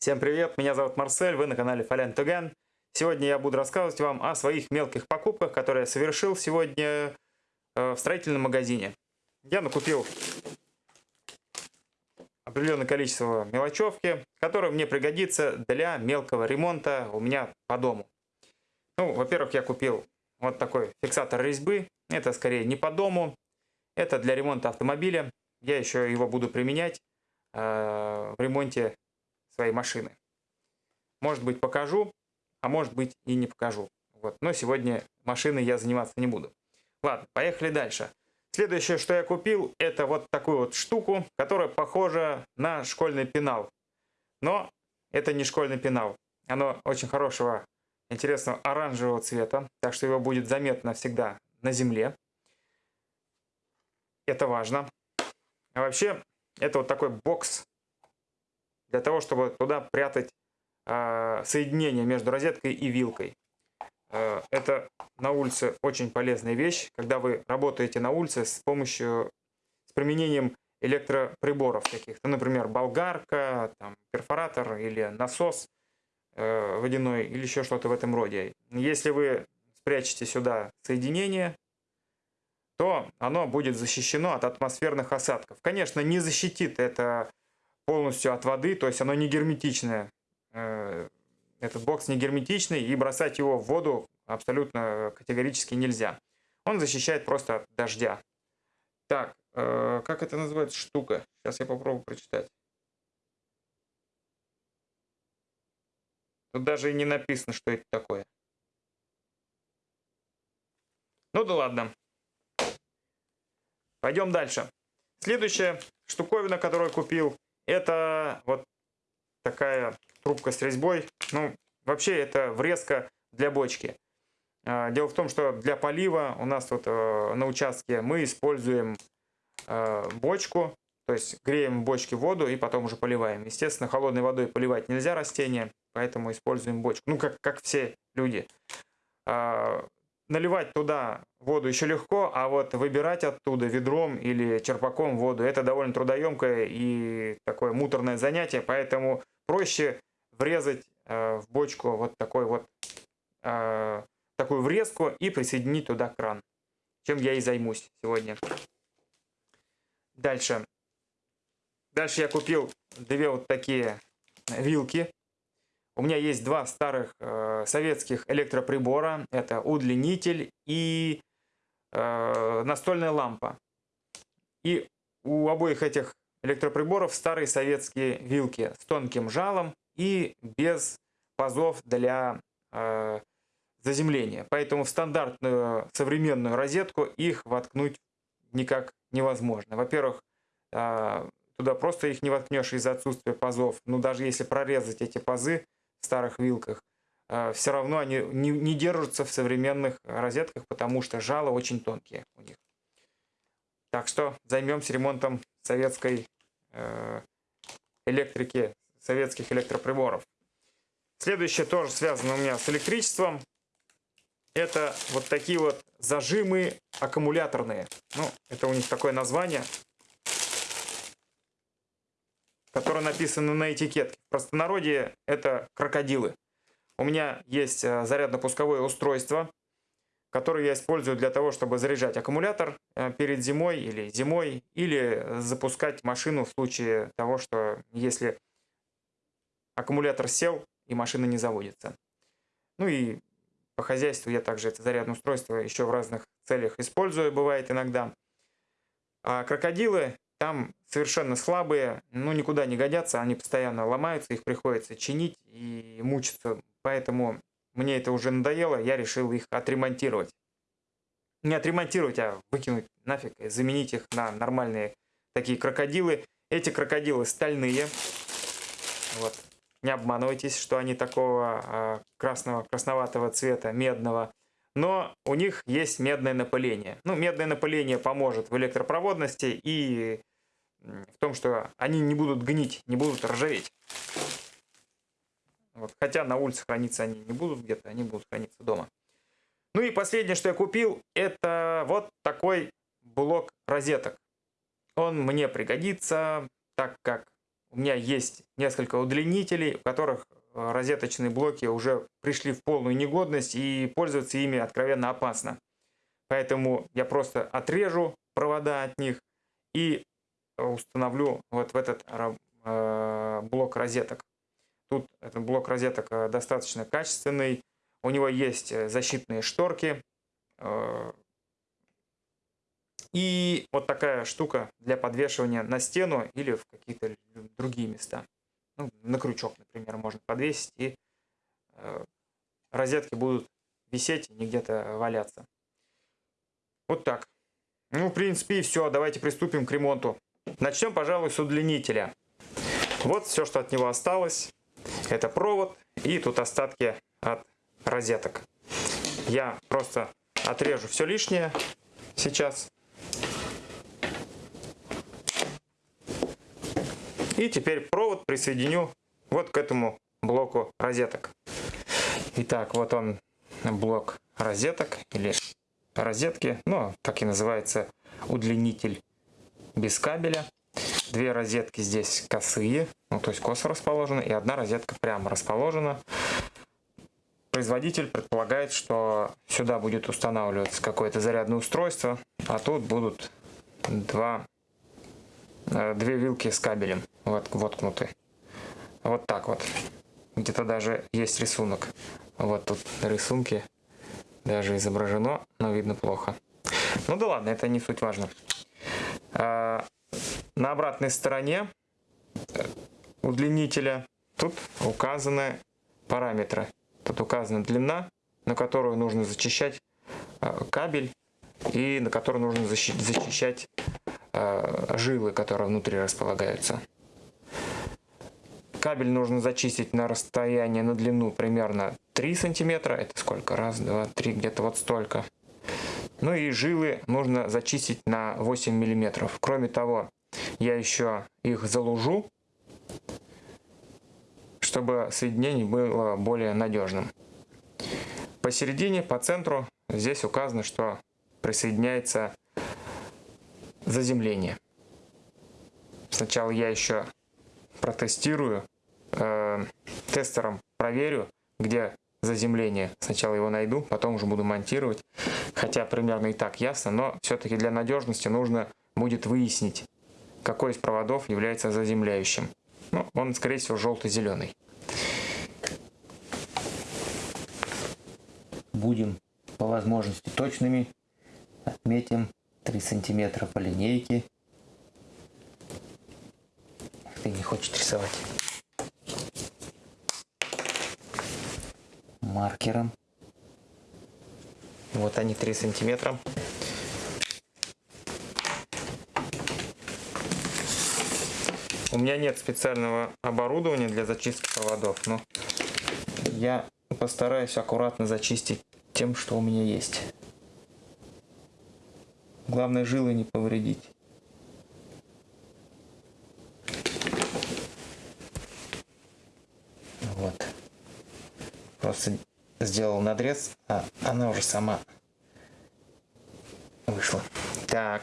Всем привет, меня зовут Марсель, вы на канале Фалян Туген. Сегодня я буду рассказывать вам о своих мелких покупках, которые я совершил сегодня э, в строительном магазине. Я накупил определенное количество мелочевки, которое мне пригодится для мелкого ремонта у меня по дому. Ну, во-первых, я купил вот такой фиксатор резьбы. Это скорее не по дому, это для ремонта автомобиля. Я еще его буду применять э, в ремонте своей машины. Может быть покажу, а может быть и не покажу. Вот. Но сегодня машиной я заниматься не буду. Ладно, поехали дальше. Следующее, что я купил, это вот такую вот штуку, которая похожа на школьный пенал. Но это не школьный пенал. Оно очень хорошего, интересного оранжевого цвета, так что его будет заметно всегда на земле. Это важно. А вообще, это вот такой бокс для того, чтобы туда прятать э, соединение между розеткой и вилкой. Э, это на улице очень полезная вещь, когда вы работаете на улице с помощью, с применением электроприборов таких, ну, например, болгарка, там, перфоратор или насос э, водяной или еще что-то в этом роде. Если вы спрячете сюда соединение, то оно будет защищено от атмосферных осадков. Конечно, не защитит это полностью от воды, то есть оно не герметичное. Э, этот бокс не герметичный, и бросать его в воду абсолютно категорически нельзя. Он защищает просто от дождя. Так, э, как это называется штука? Сейчас я попробую прочитать. Тут даже и не написано, что это такое. Ну да ладно. Пойдем дальше. Следующая штуковина, которую купил, это вот такая трубка с резьбой. Ну, вообще это врезка для бочки. А, дело в том, что для полива у нас вот э, на участке мы используем э, бочку, то есть греем в бочке воду и потом уже поливаем. Естественно, холодной водой поливать нельзя растения, поэтому используем бочку. Ну, как, как все люди. Наливать туда воду еще легко, а вот выбирать оттуда ведром или черпаком воду, это довольно трудоемкое и такое муторное занятие, поэтому проще врезать э, в бочку вот такой вот э, такую врезку и присоединить туда кран, чем я и займусь сегодня. Дальше. Дальше я купил две вот такие вилки у меня есть два старых э, советских электроприбора. Это удлинитель и э, настольная лампа. И у обоих этих электроприборов старые советские вилки с тонким жалом и без пазов для э, заземления. Поэтому в стандартную современную розетку их воткнуть никак невозможно. Во-первых, э, туда просто их не воткнешь из-за отсутствия пазов. Но даже если прорезать эти пазы, старых вилках, э, все равно они не, держатся в современных розетках, потому что жало очень тонкие у них. Так что займемся ремонтом советской э, электрики, советских электроприборов. Следующее тоже связано у меня с электричеством. Это вот такие вот зажимы аккумуляторные. Ну, это у них такое название которые написаны на этикетке. В простонародье это крокодилы. У меня есть э, зарядно-пусковое устройство, которое я использую для того, чтобы заряжать аккумулятор э, перед зимой или зимой, или запускать машину в случае того, что если аккумулятор сел и машина не заводится. Ну и по хозяйству я также это зарядное устройство еще в разных целях использую, бывает иногда. А крокодилы там совершенно слабые, ну никуда не годятся, они постоянно ломаются, их приходится чинить и мучиться. Поэтому мне это уже надоело, я решил их отремонтировать. Не отремонтировать, а выкинуть нафиг, заменить их на нормальные такие крокодилы. Эти крокодилы стальные. Вот. Не обманывайтесь, что они такого а, красного, красноватого цвета, медного но у них есть медное напыление. Ну, медное напыление поможет в электропроводности и в том, что они не будут гнить, не будут ржаветь. Вот. Хотя на улице храниться они не будут где-то, они будут храниться дома. Ну и последнее, что я купил, это вот такой блок розеток. Он мне пригодится, так как у меня есть несколько удлинителей, у которых э, розеточные блоки уже пришли в полную негодность и пользоваться ими откровенно опасно. Поэтому я просто отрежу провода от них и установлю вот в этот э, блок розеток. Тут этот блок розеток э, достаточно качественный. У него есть защитные шторки. И вот такая штука для подвешивания на стену или в какие-то другие места. Ну, на крючок, например, можно подвесить, и э, розетки будут висеть и не где-то валяться. Вот так. Ну, в принципе, и все. Давайте приступим к ремонту. Начнем, пожалуй, с удлинителя. Вот все, что от него осталось. Это провод и тут остатки от розеток. Я просто отрежу все лишнее сейчас. И теперь провод присоединю вот к этому блоку розеток. Итак, вот он блок розеток или розетки, ну, так и называется удлинитель без кабеля. Две розетки здесь косые, ну, то есть косо расположены, и одна розетка прямо расположена. Производитель предполагает, что сюда будет устанавливаться какое-то зарядное устройство, а тут будут два Э, две вилки с кабелем вот, воткнуты. Вот так вот. Где-то даже есть рисунок. Вот тут рисунки даже изображено, но видно плохо. Ну да ладно, это не суть важно. А, на обратной стороне э, удлинителя тут указаны параметры. Тут указана длина, на которую нужно зачищать э, кабель и на которую нужно защищать Э, жилы, которые внутри располагаются. Кабель нужно зачистить на расстояние, на длину примерно 3 сантиметра. Это сколько? Раз, два, три, где-то вот столько. Ну и жилы нужно зачистить на 8 миллиметров. Кроме того, я еще их залужу, чтобы соединение было более надежным. Посередине, по центру, здесь указано, что присоединяется заземление. Сначала я еще протестирую, э, тестером проверю, где заземление. Сначала его найду, потом уже буду монтировать. Хотя примерно и так ясно, но все-таки для надежности нужно будет выяснить, какой из проводов является заземляющим. Ну, он, скорее всего, желто-зеленый. Будем по возможности точными. Отметим 3 сантиметра по линейке. Ты не хочешь рисовать. Маркером. Вот они 3 сантиметра. У меня нет специального оборудования для зачистки проводов, но я постараюсь аккуратно зачистить тем, что у меня есть. Главное жилы не повредить. Вот. Просто сделал надрез, а она уже сама вышла. Так.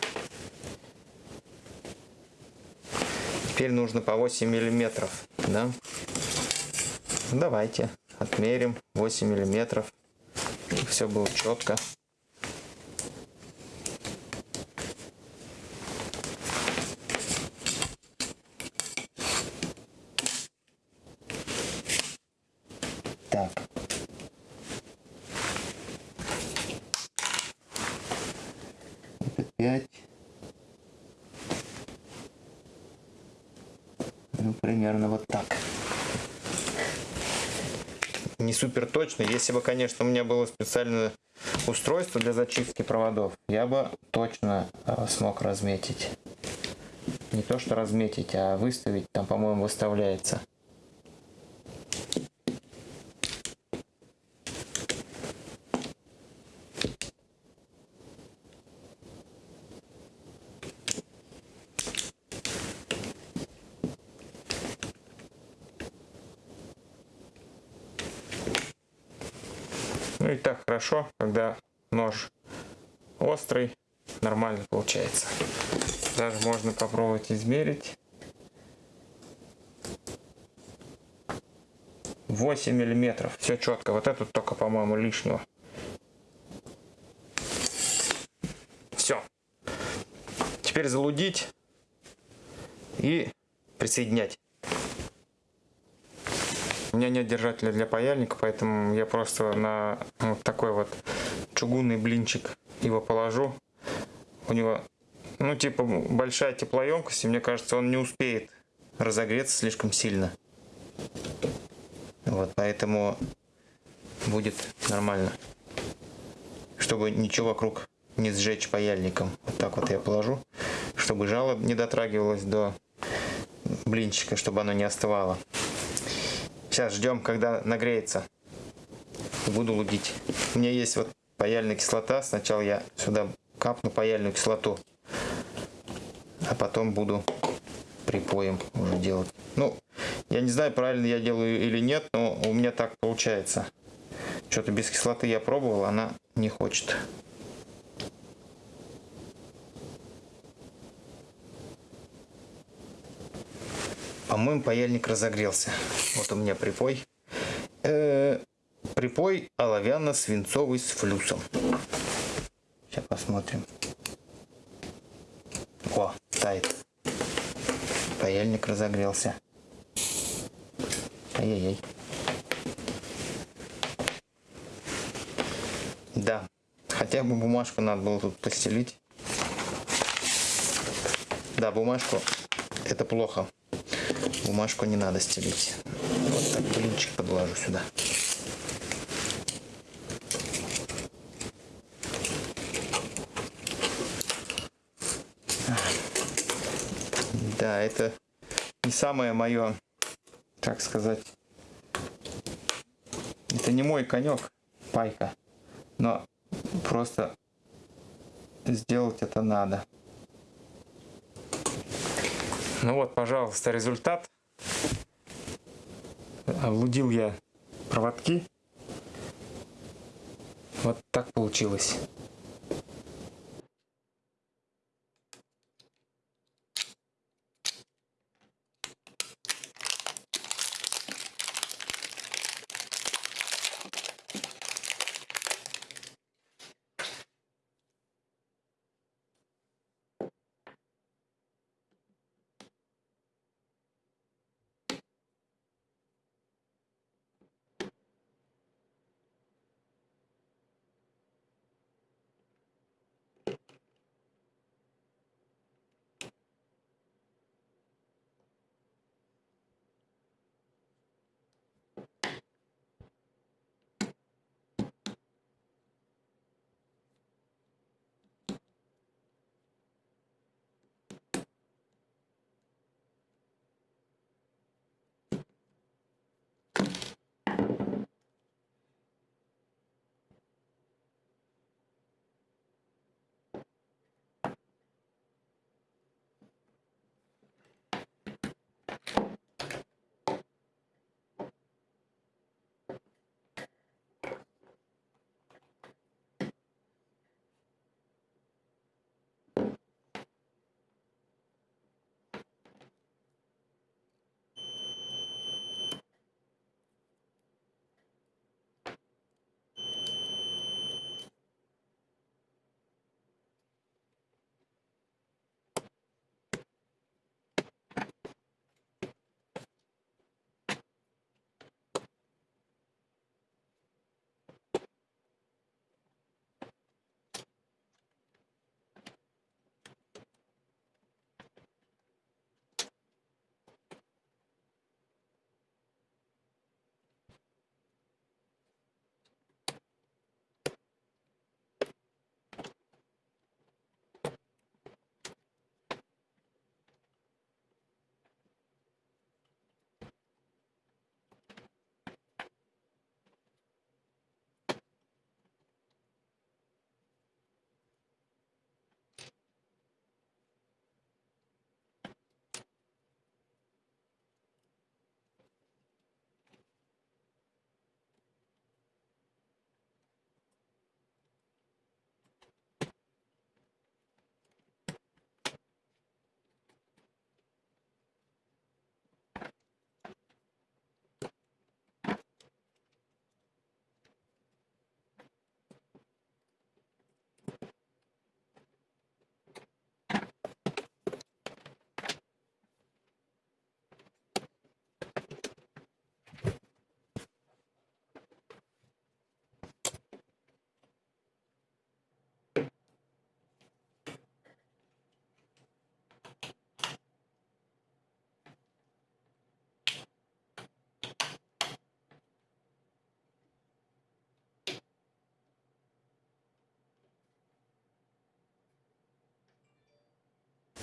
Теперь нужно по 8 миллиметров, да? Давайте отмерим 8 миллиметров. Все было четко. примерно вот так. Не супер точно. Если бы, конечно, у меня было специальное устройство для зачистки проводов, я бы точно э, смог разметить. Не то, что разметить, а выставить. Там, по-моему, выставляется. Ну и так хорошо, когда нож острый, нормально получается. Даже можно попробовать измерить. 8 миллиметров. Все четко. Вот этот только, по-моему, лишнего. Все. Теперь залудить и присоединять. У меня нет держателя для паяльника, поэтому я просто на вот такой вот чугунный блинчик его положу. У него, ну, типа, большая теплоемкость, и мне кажется, он не успеет разогреться слишком сильно. Вот, поэтому будет нормально. Чтобы ничего вокруг не сжечь паяльником. Вот так вот я положу, чтобы жало не дотрагивалось до блинчика, чтобы оно не остывало. Сейчас ждем, когда нагреется. Буду лудить. У меня есть вот паяльная кислота. Сначала я сюда капну паяльную кислоту. А потом буду припоем уже делать. Ну, я не знаю, правильно я делаю или нет, но у меня так получается. Что-то без кислоты я пробовал, она не хочет. По-моему, паяльник разогрелся. Вот у меня припой. Э -э припой оловянно-свинцовый с флюсом. Сейчас посмотрим. О, тает. Паяльник разогрелся. Ай-яй-яй. Да, хотя бы бумажку надо было тут постелить. Да, бумажку это плохо. Бумажку не надо стелить. Вот так блинчик подложу сюда. Да, это не самое мое, так сказать, это не мой конек, пайка, но просто сделать это надо. Ну вот, пожалуйста, результат. Облудил я проводки. Вот так получилось.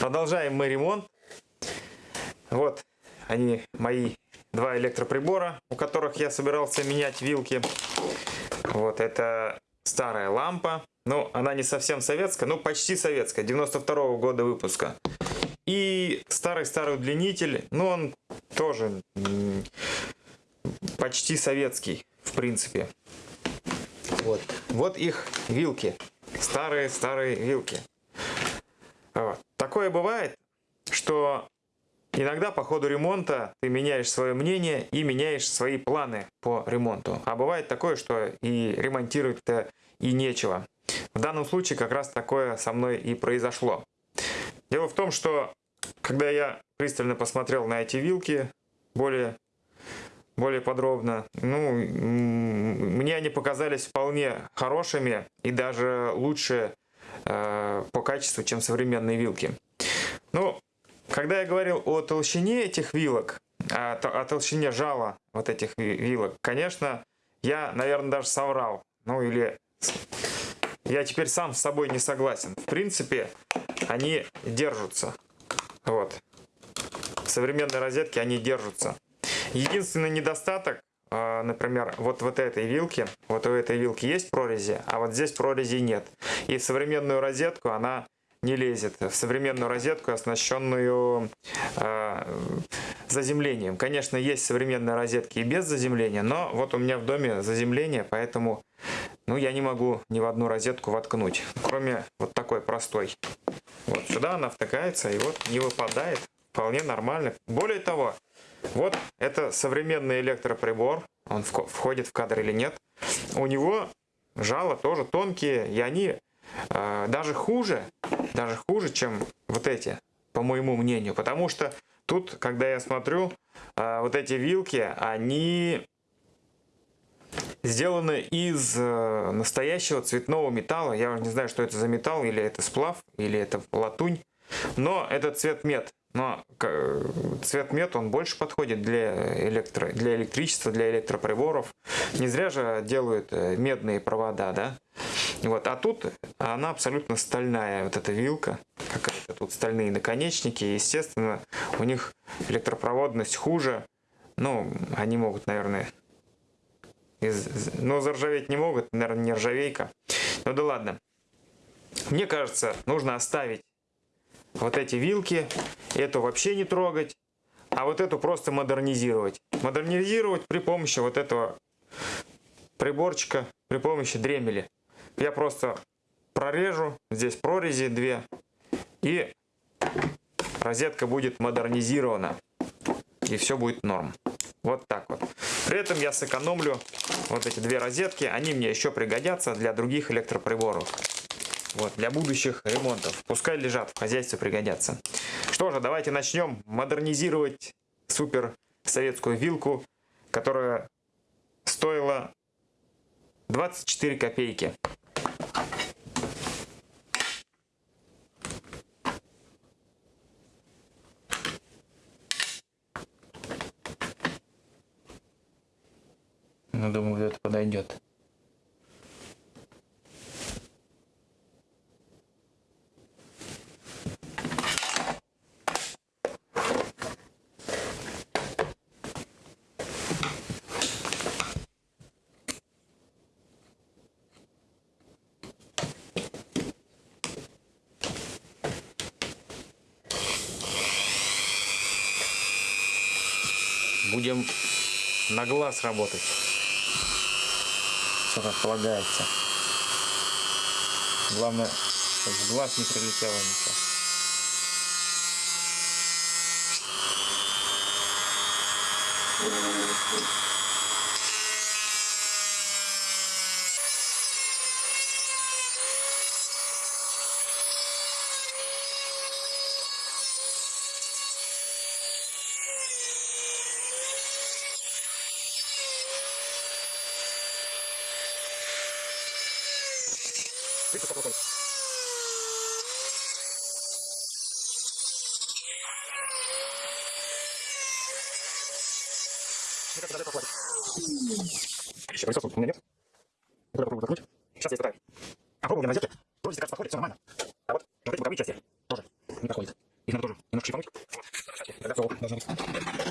Продолжаем мы ремонт. Вот они мои два электроприбора, у которых я собирался менять вилки. Вот это старая лампа. Ну, она не совсем советская, ну почти советская, 92 -го года выпуска. И старый-старый удлинитель, ну он тоже почти советский, в принципе. Вот, вот их вилки, старые-старые вилки. Вот. Такое бывает, что иногда по ходу ремонта ты меняешь свое мнение и меняешь свои планы по ремонту. А бывает такое, что и ремонтировать-то и нечего. В данном случае как раз такое со мной и произошло. Дело в том, что когда я пристально посмотрел на эти вилки более, более подробно, ну, мне они показались вполне хорошими и даже лучше э, по качеству, чем современные вилки. Ну, когда я говорил о толщине этих вилок, о, о толщине жала вот этих вилок, конечно, я, наверное, даже соврал. Ну, или я теперь сам с собой не согласен. В принципе, они держатся. Вот. В современной розетке они держатся. Единственный недостаток, а, например, вот, вот этой вилки, вот у этой вилки есть прорези, а вот здесь прорези нет. И в современную розетку она не лезет. В современную розетку, оснащенную э, заземлением. Конечно, есть современные розетки и без заземления, но вот у меня в доме заземление, поэтому ну, я не могу ни в одну розетку воткнуть, кроме вот такой простой. Вот сюда она втыкается и вот не выпадает. Вполне нормально. Более того, вот это современный электроприбор. Он входит в кадр или нет. У него жало тоже тонкие, и они э, даже хуже, даже хуже, чем вот эти, по моему мнению. Потому что тут, когда я смотрю, э, вот эти вилки, они сделаны из э, настоящего цветного металла. Я уже не знаю, что это за металл, или это сплав, или это латунь. Но это цвет мед. Но цвет мед, он больше подходит для, электро, для электричества, для электроприборов. Не зря же делают э, медные провода, да? Вот. А тут она абсолютно стальная, вот эта вилка. Какая-то тут стальные наконечники. Естественно, у них электропроводность хуже. Ну, они могут, наверное, из... Но заржаветь не могут, наверное, не ржавейка. Ну да ладно. Мне кажется, нужно оставить вот эти вилки. Эту вообще не трогать. А вот эту просто модернизировать. Модернизировать при помощи вот этого приборчика, при помощи дремели. Я просто прорежу. Здесь прорези две. И розетка будет модернизирована. И все будет норм. Вот так вот. При этом я сэкономлю вот эти две розетки. Они мне еще пригодятся для других электроприборов. Вот, для будущих ремонтов. Пускай лежат, в хозяйстве пригодятся. Что же, давайте начнем модернизировать супер советскую вилку, которая стоила 24 копейки. Ну, думаю, это подойдет. Будем на глаз работать все как полагается. Главное, чтобы в глаз не прилетело ничего. Exacto.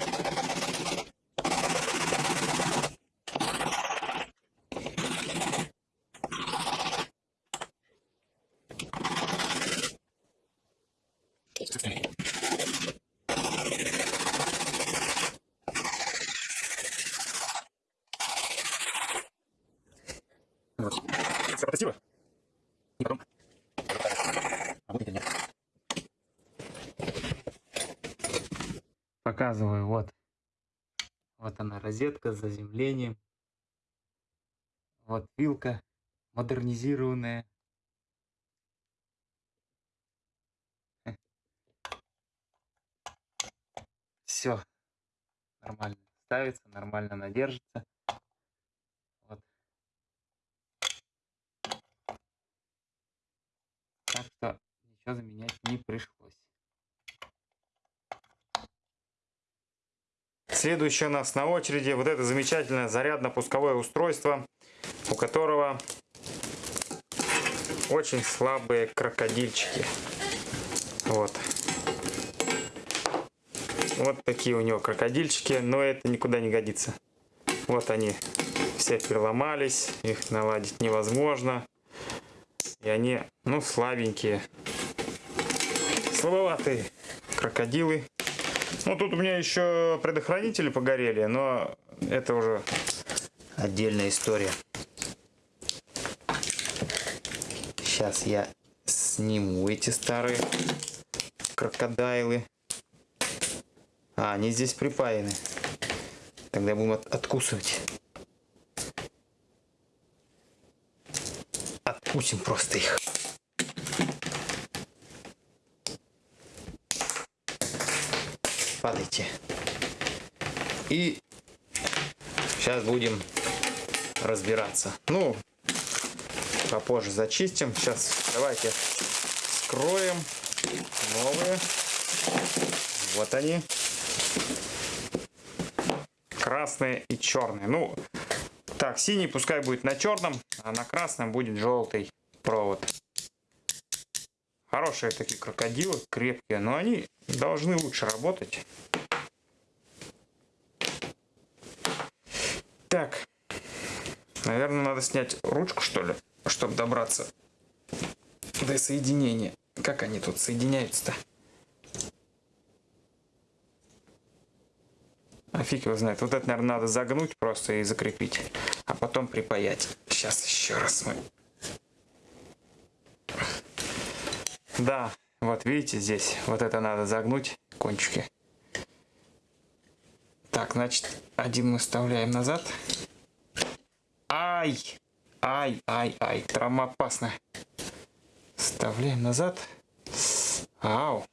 Показываю, вот. Вот она, розетка с заземлением. Вот вилка модернизированная. Все нормально ставится, нормально надержится. Вот. Так что ничего заменять не пришлось. Следующее у нас на очереди вот это замечательное зарядно-пусковое устройство, у которого очень слабые крокодильчики. Вот. Вот такие у него крокодильчики, но это никуда не годится. Вот они все переломались, их наладить невозможно. И они, ну, слабенькие. Слабоватые крокодилы. Ну, тут у меня еще предохранители погорели, но это уже отдельная история. Сейчас я сниму эти старые крокодайлы. А, они здесь припаяны. Тогда будем от откусывать. Откусим просто их. Падайте. И сейчас будем разбираться. Ну, попозже зачистим. Сейчас давайте скроем новые. Вот они. Красные и черные. Ну, так, синий пускай будет на черном, а на красном будет желтый провод. Хорошие такие крокодилы, крепкие, но они должны лучше работать. Так, наверное, надо снять ручку, что ли, чтобы добраться до соединения. Как они тут соединяются-то? А фиг его знает. Вот это, наверное, надо загнуть просто и закрепить. А потом припаять. Сейчас еще раз мы Да, вот видите здесь, вот это надо загнуть, кончики. Так, значит, один мы вставляем назад. Ай! Ай, ай, ай, травма опасная. Вставляем назад. Ау!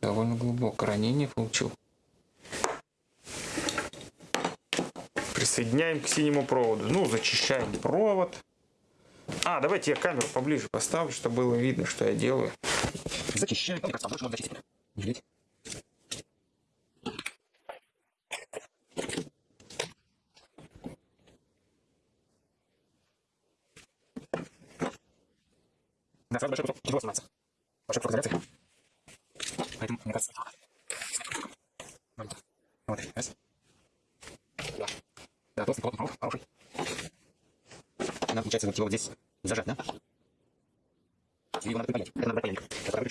Довольно глубоко ранение получил. Присоединяем к синему проводу. Ну, зачищаем провод. А, давайте я камеру поближе поставлю, чтобы было видно, что я делаю. Кажется, больше можно зачистить. Не жалеть. Да, сразу большой кусок тяжело снимается. Большой кусок изоляции. Поэтому, мне кажется, вот, раз. Да. Да, толстый плотный хороший. Надо, получается, вот его вот здесь зажать, да?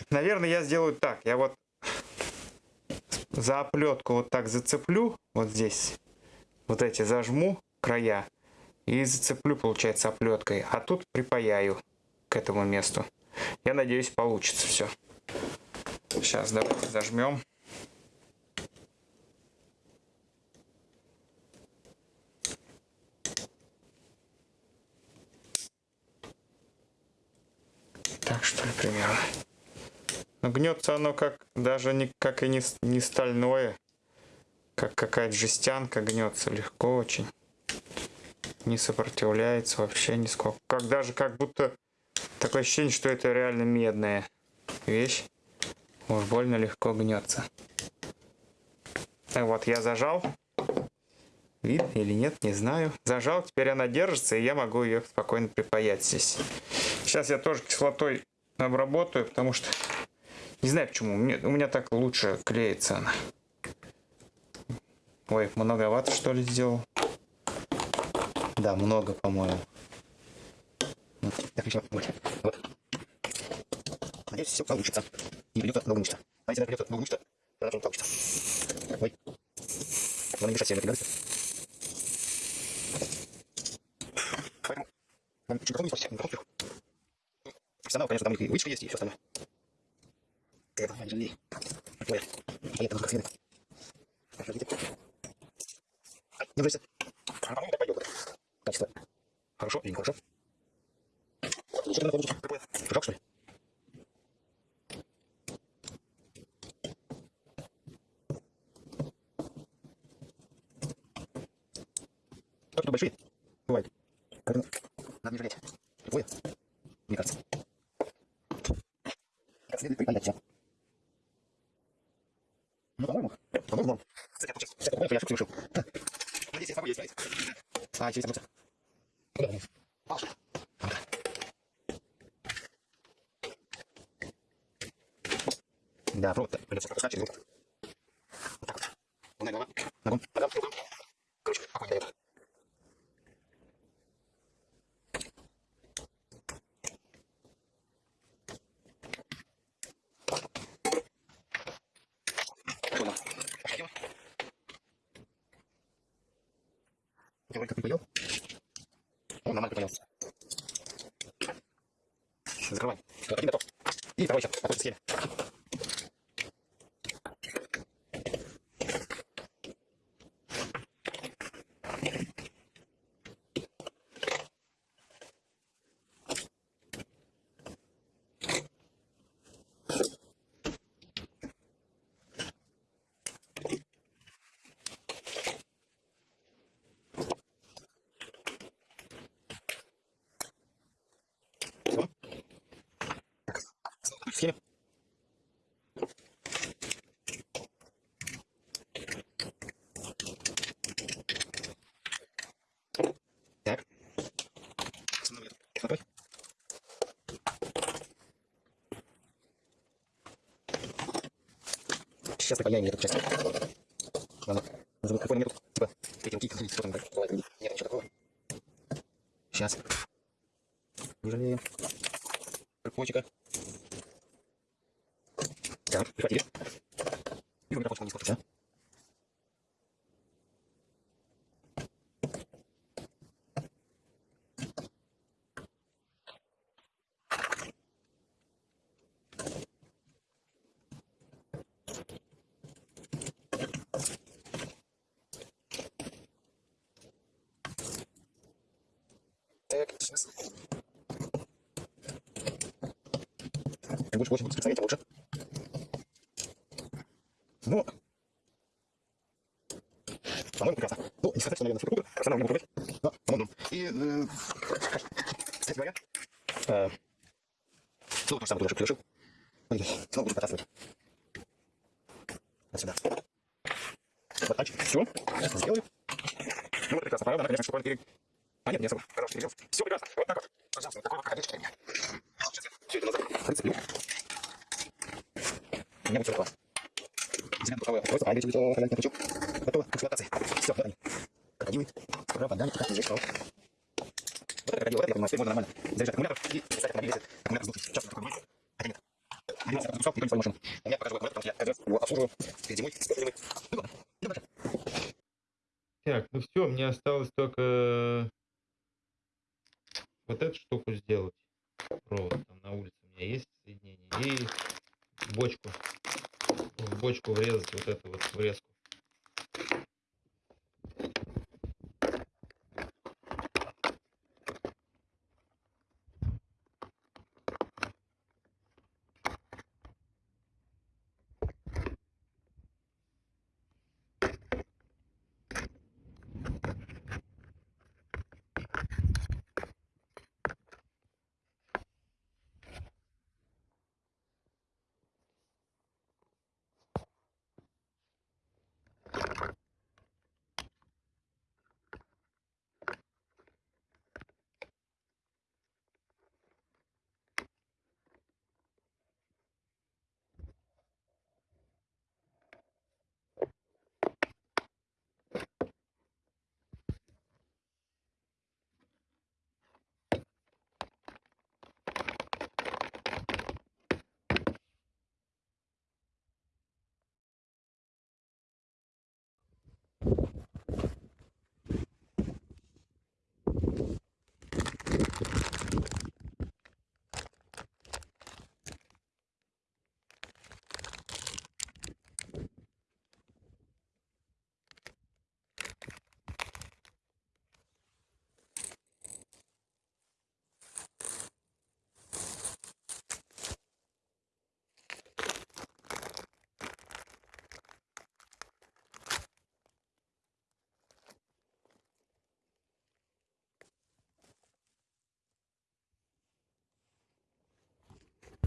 Наверное, я сделаю так. Я вот за оплетку вот так зацеплю, вот здесь, вот эти зажму края и зацеплю, получается, оплеткой, а тут припаяю к этому месту. Я надеюсь, получится все. Сейчас давайте зажмем. Так что ли примерно. Но гнется оно как даже не как и не, не стальное. Как какая-то жестянка гнется легко очень. Не сопротивляется вообще нисколько. Как даже как будто такое ощущение, что это реально медная вещь. Уж больно легко гнется. Вот я зажал. Видно или нет, не знаю. Зажал, теперь она держится, и я могу ее спокойно припаять здесь. Сейчас я тоже кислотой обработаю, потому что не знаю почему. Мне, у меня так лучше клеится она. Ой, многовато что ли сделал? Да, много, по-моему. Ну. Надеюсь, все получится. Не придется много ничто. А если придется много ничто, тогда не получится. Ой. Не мешать себе напрягаться. Он чуть не спасся, не кверху. Профессионал, конечно, там у них и вычка есть, и все остальное. Это жалей. Ой, поехали, как следует. Ай, Не брыся. А, по-моему, так пойдет. Качество. Хорошо или нехорошо? Что ты находишь? Какое? Жак, что ли? Как тут большие? Бывает. Как надо не жалеть. Любое, мне кажется. Как следует приподнять все. Ну, по-моему, по-моему, норм. Кстати, я тут сейчас, кстати, по-моему, я ошибку совершил. Ха. Надеюсь, я смогу ее исправить. А, вроде как не поел. Он нормально поел. Закрывай. Вот, один готов. И второй сейчас. Потом съели. Все. Припаяем эту часть. Ладно. Назову какой метод. Типа, эти руки, что там. Нет ничего такого. Сейчас. Не жалеем. Прикольчика. Так, прихватили. И почему не сколько, 140 ватт. Дизель духовое устройство, ангель тяжелый хранительный крючок. Готово к эксплуатации. Все, вот они. Крокодилы, пропадание, как лежишь, Вот это крокодил, это, я понимаю, теперь можно нормально заряжать аккумулятор и писать автомобиль, если аккумулятор сдулся. Часто такое бывает. Хотя а нет. Один раз разрушал, никто не свою машину. У покажу аккумулятор, потому что я его обслуживаю. Перед зимой, зимой. Ну ладно, ну, идем дальше. Так, ну все, мне осталось только э, вот эту штуку сделать. Провод.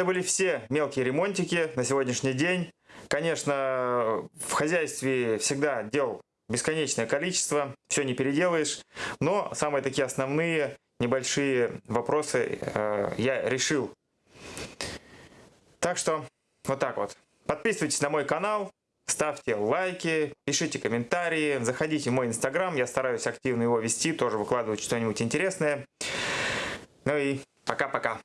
Это были все мелкие ремонтики на сегодняшний день. Конечно, в хозяйстве всегда дел бесконечное количество, все не переделаешь, но самые такие основные небольшие вопросы э, я решил. Так что вот так вот. Подписывайтесь на мой канал, ставьте лайки, пишите комментарии, заходите в мой инстаграм, я стараюсь активно его вести, тоже выкладывать что-нибудь интересное. Ну и пока-пока.